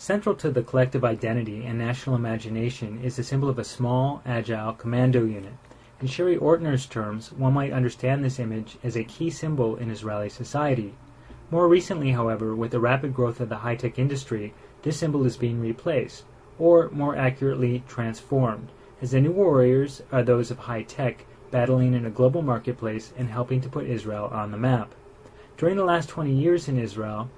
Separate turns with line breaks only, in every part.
Central to the collective identity and national imagination is the symbol of a small, agile commando unit. In Sherry Ortner's terms, one might understand this image as a key symbol in Israeli society. More recently, however, with the rapid growth of the high-tech industry, this symbol is being replaced, or more accurately, transformed, as the new warriors are those of high-tech, battling in a global marketplace and helping to put Israel on the map. During the last 20 years in Israel,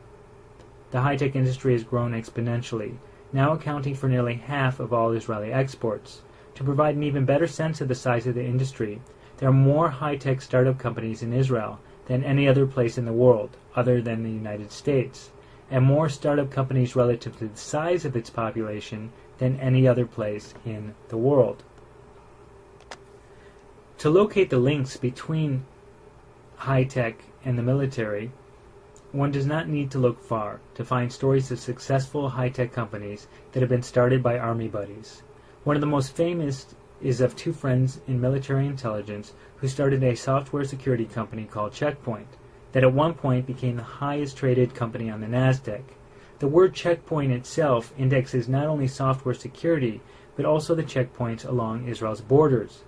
the high-tech industry has grown exponentially, now accounting for nearly half of all Israeli exports. To provide an even better sense of the size of the industry, there are more high-tech startup companies in Israel than any other place in the world, other than the United States, and more startup companies relative to the size of its population than any other place in the world. To locate the links between high-tech and the military, one does not need to look far to find stories of successful high-tech companies that have been started by Army buddies. One of the most famous is of two friends in military intelligence who started a software security company called Checkpoint, that at one point became the highest traded company on the NASDAQ. The word checkpoint itself indexes not only software security, but also the checkpoints along Israel's borders.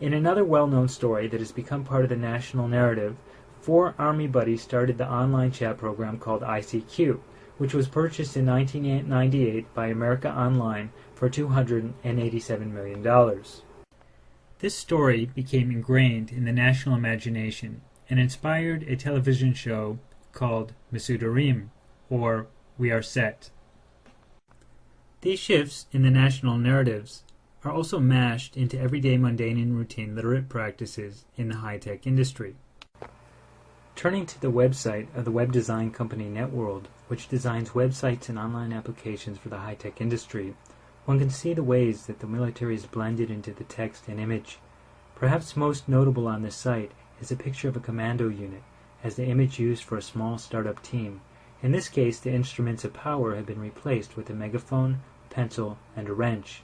In another well-known story that has become part of the national narrative, four Army buddies started the online chat program called ICQ, which was purchased in 1998 by America Online for $287 million. This story became ingrained in the national imagination and inspired a television show called Mesudarim, or We Are Set. These shifts in the national narratives are also mashed into everyday mundane and routine literate practices in the high-tech industry. Turning to the website of the web design company Networld, which designs websites and online applications for the high-tech industry, one can see the ways that the military is blended into the text and image. Perhaps most notable on this site is a picture of a commando unit as the image used for a small startup team. In this case, the instruments of power have been replaced with a megaphone, pencil, and a wrench.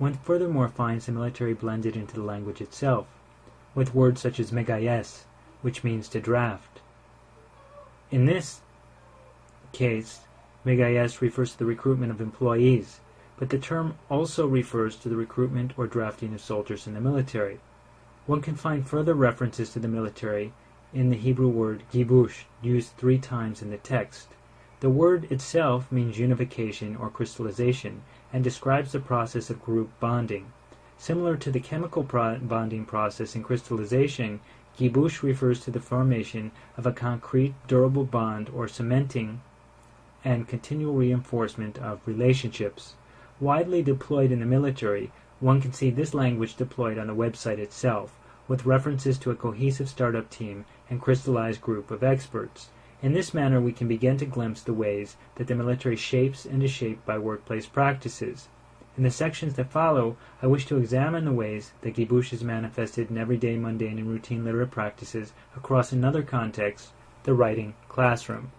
One furthermore finds the military blended into the language itself, with words such as megayes, which means to draft. In this case, megayes refers to the recruitment of employees, but the term also refers to the recruitment or drafting of soldiers in the military. One can find further references to the military in the Hebrew word gibush, used three times in the text. The word itself means unification or crystallization, and describes the process of group bonding. Similar to the chemical pro bonding process in crystallization, Gibush refers to the formation of a concrete, durable bond or cementing and continual reinforcement of relationships. Widely deployed in the military, one can see this language deployed on the website itself, with references to a cohesive startup team and crystallized group of experts. In this manner we can begin to glimpse the ways that the military shapes and is shaped by workplace practices. In the sections that follow, I wish to examine the ways that Gibush is manifested in everyday mundane and routine literate practices across another context, the writing classroom.